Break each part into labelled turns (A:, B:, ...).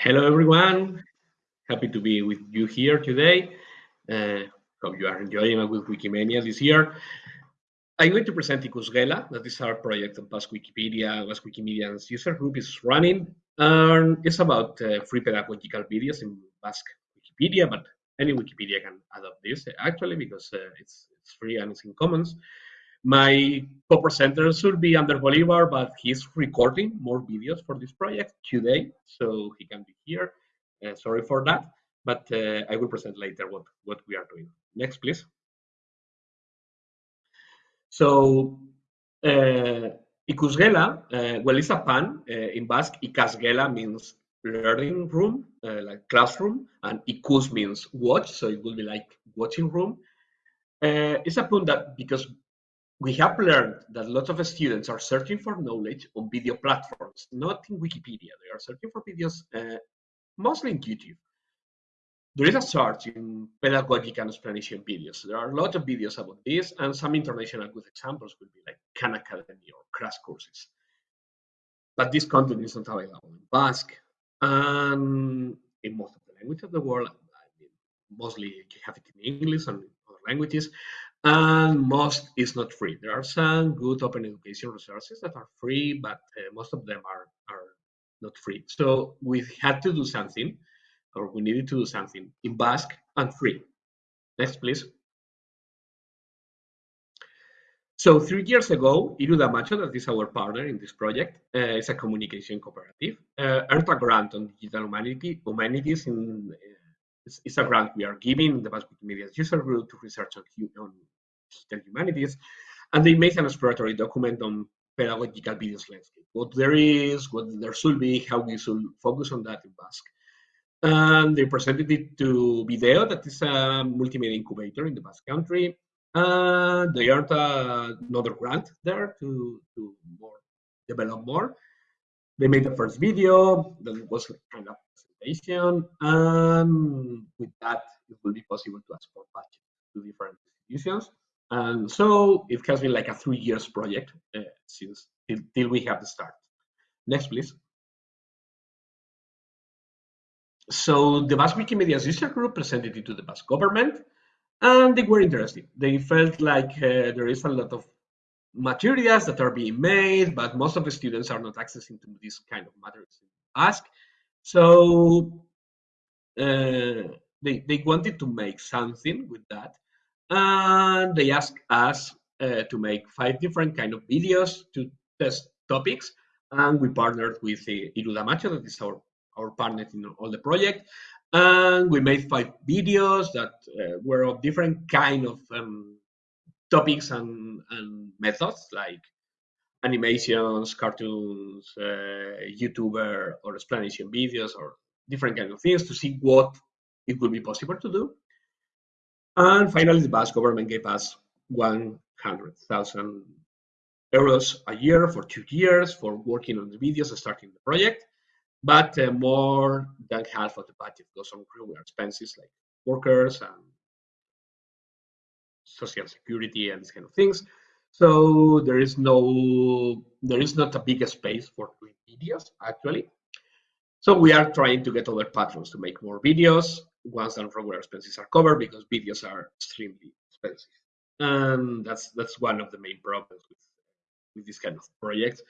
A: Hello, everyone. Happy to be with you here today. Uh, hope you are enjoying with Wikimania this year. I'm going to present Ikusgela. That is our project on Basque Wikipedia. Basque Wikimedia's user group is running. And it's about uh, free pedagogical videos in Basque Wikipedia, but any Wikipedia can adopt this actually because uh, it's, it's free and it's in commons. My co-presenter should be Ander Bolivar, but he's recording more videos for this project today, so he can be here. Uh, sorry for that, but uh, I will present later what, what we are doing. Next, please. So, uh, Ikusgela, uh, well, it's a pun. Uh, in Basque, Ikasgela means learning room, uh, like classroom, and Ikus means watch, so it will be like watching room. Uh, it's a pun that because we have learned that lots of students are searching for knowledge on video platforms, not in Wikipedia. They are searching for videos uh, mostly in YouTube. There is a search in pedagogic and explanation videos. There are a lot of videos about this, and some international good examples would be like Khan Academy or crash courses. But this content is not available in Basque and in most of the languages of the world. I mean, mostly you have it in English and other languages and most is not free. There are some good open education resources that are free, but uh, most of them are, are not free. So we had to do something, or we needed to do something in Basque and free. Next, please. So three years ago, Irudamacho, that is our partner in this project, uh, is a communication cooperative, uh, earned a grant on digital humanity, humanities in uh, it's, it's, a grant we are giving the Basque Wikimedia user group to research on, on digital humanities, and they make an exploratory document on pedagogical videos landscape. What there is, what there should be, how we should focus on that in Basque. And they presented it to Video, that is a multimedia incubator in the Basque country. And they earned another grant there to, to more develop more. They made the first video that was kind of and with that, it will be possible to export batches to different institutions. And so it has been like a three years project uh, since till, till we have the start. Next, please. So the Basque Wikimedia user group presented it to the Basque government, and they were interested. They felt like uh, there is a lot of materials that are being made, but most of the students are not accessing to this kind of materials Basque. So uh, they, they wanted to make something with that. And they asked us uh, to make five different kind of videos to test topics. And we partnered with uh, Irudamacho, that is our, our partner in all the project. And we made five videos that uh, were of different kind of um, topics and, and methods, like animations, cartoons, uh, YouTuber or explanation videos or different kind of things to see what it would be possible to do. And finally, the Basque government gave us 100,000 euros a year for two years for working on the videos and starting the project. But uh, more than half of the budget goes on regular expenses like workers and social security and these kind of things. So there is no, there is not a big space for doing videos actually. So we are trying to get other patrons to make more videos once the regular expenses are covered because videos are extremely expensive. And that's that's one of the main problems with with this kind of projects.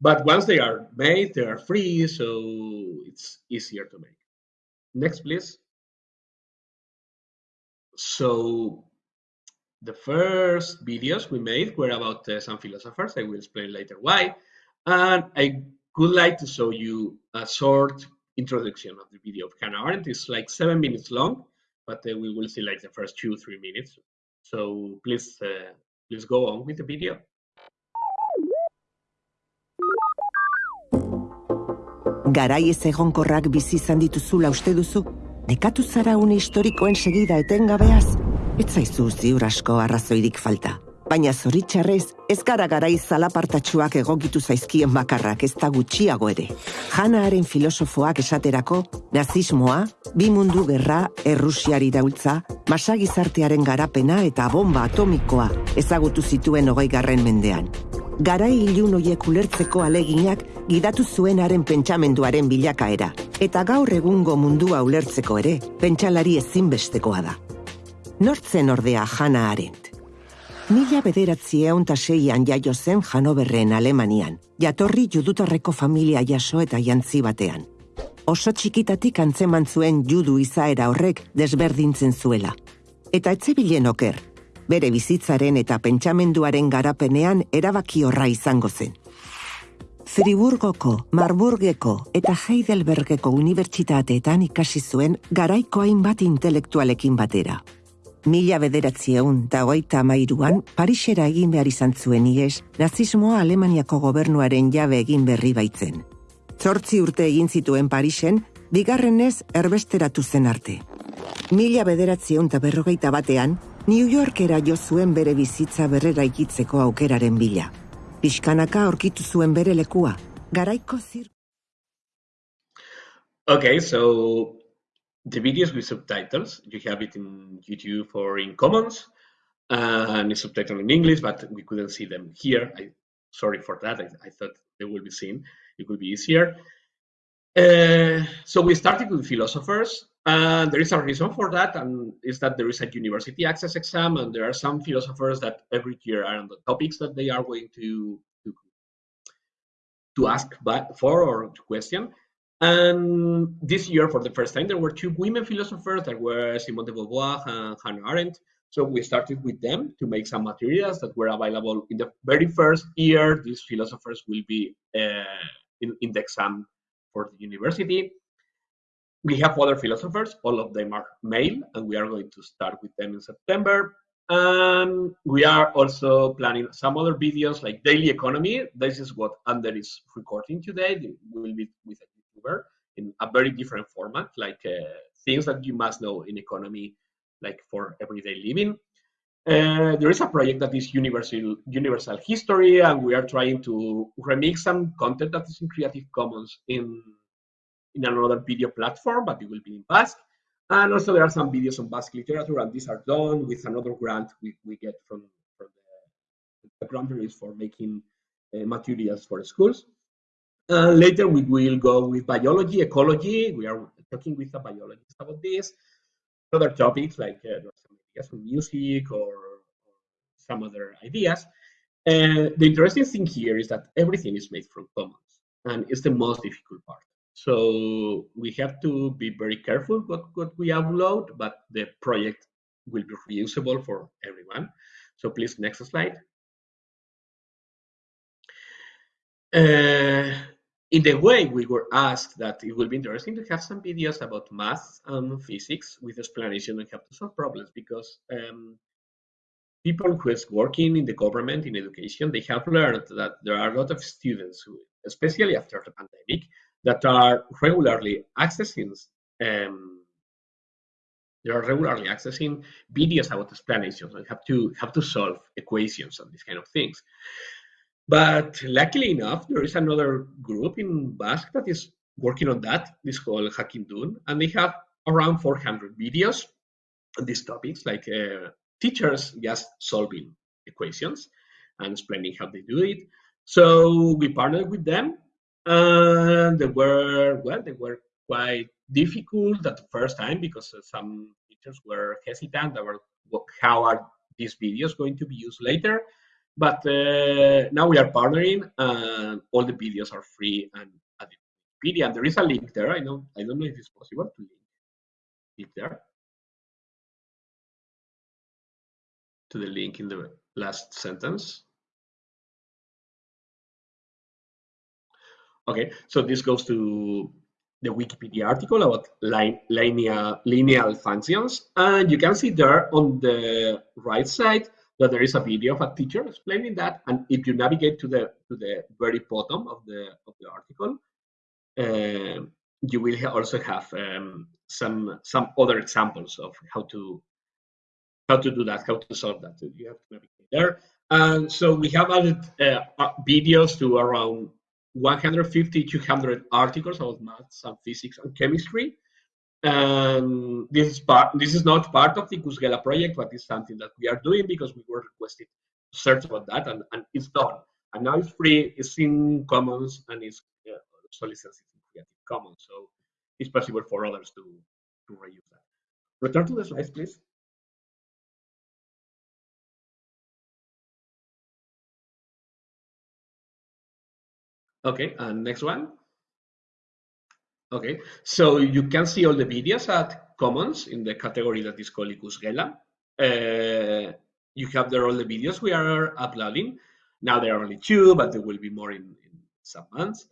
A: But once they are made, they are free, so it's easier to make. Next, please. So the first videos we made were about uh, some philosophers. I will explain later why. And I would like to show you a short introduction of the video of Hannah Arendt. It's like seven minutes long, but uh, we will see like the first two, three minutes. So please, uh, please go on with the video.
B: Garai ez egonkorrak bizi izan dituzula uste duzu? Nekatu zara une historikoen segida etengabeaz? Ez zaizu ziur asko arrazoirik falta. Baina zoritxarrez, ez gara garai zalapartatxuak egokitu zaizkien bakarrak ez da gutxiago ere. Janaaren filosofoak esaterako, nazismoa, bi mundu gerra, errusiari daultza, masagizartearen garapena eta bomba atomikoa ezagutu zituen hogei garren mendean. Garai ilun oiek ulertzeko aleginak gidatu zuenaren pentsamenduaren bilakaera, Eta gaur egungo mundua ulertzeko ere, pentsalari ezinbestekoa da. Nortzen ordea Hannah Arendt. Mila bederatzi eunta seian jaio zen Hanoverren Alemanian, jatorri judutarreko familia jaso eta jantzi batean. Oso txikitatik antzeman zuen judu izaera horrek desberdintzen zuela. Eta etzebilen oker, bere bizitzaren eta pentsamenduaren garapenean erabaki horra izango zen. Friburgoko, Marburgeko eta Heidelbergeko unibertsitateetan ikasi zuen garaiko hainbat intelektualekin batera. Mila bederatzieun eta hogeita amairuan, Parisera egin behar izan zuen ies, nazismoa Alemaniako gobernuaren jabe egin berri baitzen. Zortzi urte egin zituen Parisen, bigarrenez erbesteratu zen arte. Mila bederatzieun eta berrogeita batean, New Yorkera jo zuen bere bizitza berrera ikitzeko aukeraren bila. Piskanaka aurkitu zuen bere lekua, garaiko zir...
A: Okay, so the videos with subtitles, you have it in YouTube or in Commons, and it's subtitled in English, but we couldn't see them here. I sorry for that. I, I thought they will be seen. It would be easier. Uh, so we started with philosophers, and there is a reason for that, and is that there is a university access exam, and there are some philosophers that every year are on the topics that they are going to to, to ask for or to question. And this year, for the first time, there were two women philosophers that were Simone de Beauvoir and Hannah Arendt. So we started with them to make some materials that were available in the very first year. These philosophers will be uh, in, in the exam for the university. We have other philosophers, all of them are male, and we are going to start with them in September. And we are also planning some other videos like daily economy. This is what Ander is recording today. Will be with a very different format, like uh, things that you must know in economy, like for everyday living. Uh, there is a project that is universal universal history, and we are trying to remix some content that is in Creative Commons in in another video platform, but it will be in Basque. And also there are some videos on Basque literature, and these are done with another grant we, we get from, from the, the grant is for making uh, materials for schools. Uh, later we will go with biology, ecology. We are talking with a biologist about this. Other topics like uh, some ideas from music or, or some other ideas. And the interesting thing here is that everything is made from commons, and it's the most difficult part. So we have to be very careful what, what we upload, but the project will be reusable for everyone. So please, next slide. Uh, in the way we were asked that it would be interesting to have some videos about math and physics with explanation on how to solve problems because um, people who is working in the government in education they have learned that there are a lot of students who especially after the pandemic that are regularly accessing um, they are regularly accessing videos about explanations and have to have to solve equations and these kind of things. But luckily enough, there is another group in Basque that is working on that. This called Jakindun, and they have around 400 videos on these topics, like uh, teachers just solving equations and explaining how they do it. So we partnered with them and they were well they were quite difficult at the first time because some teachers were hesitant about how are these videos going to be used later but uh, now we are partnering and all the videos are free and at Wikipedia. There is a link there. I know i don't know if it's possible to link it there. To the link in the last sentence. Okay, so this goes to the Wikipedia article about linear, linear functions. And you can see there on the right side there is a video of a teacher explaining that. And if you navigate to the to the very bottom of the of the article, uh, you will also have um, some some other examples of how to how to do that, how to solve that. So you have to navigate there. And so we have added uh, videos to around 150, 200 articles about maths and physics and chemistry. And this is part. This is not part of the Ikusgela project, but it's something that we are doing because we were requested to search about that, and, and it's done. And now it's free. It's in Commons, and it's uh, also licensed in Creative Commons. So it's possible for others to, to reuse that. Return to the slides, please. Okay, and next one. Okay, so you can see all the videos at Commons in the category that is called Ikusgela. Uh, you have there all the videos we are uploading. Now there are only two, but there will be more in, in some months.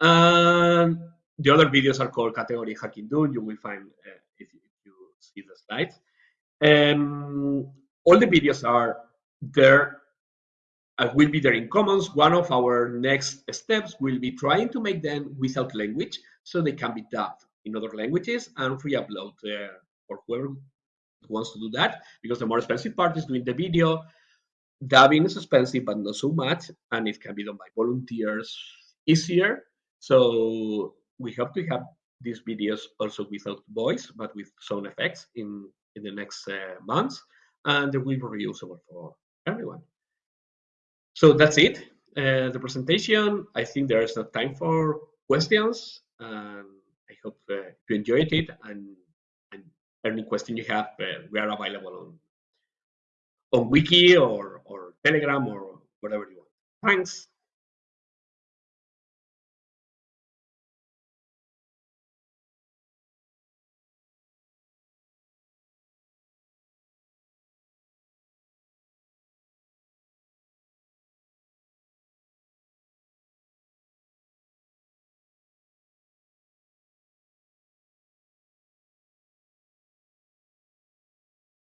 A: And the other videos are called category Hacking. You will find uh, if, if, you see the slides. Um, all the videos are there uh, will be there in Commons. One of our next steps will be trying to make them without language so they can be dubbed in other languages and re-upload uh, for whoever wants to do that because the more expensive part is doing the video. Dubbing is expensive, but not so much, and it can be done by volunteers easier. So we hope to have these videos also without voice, but with sound effects in, in the next uh, months, and they will be reusable for everyone. So that's it. Uh, the presentation. I think there is no time for questions. Um, I hope uh, you enjoyed it, and, and any question you have, uh, we are available on on Wiki or or Telegram or whatever you want. Thanks.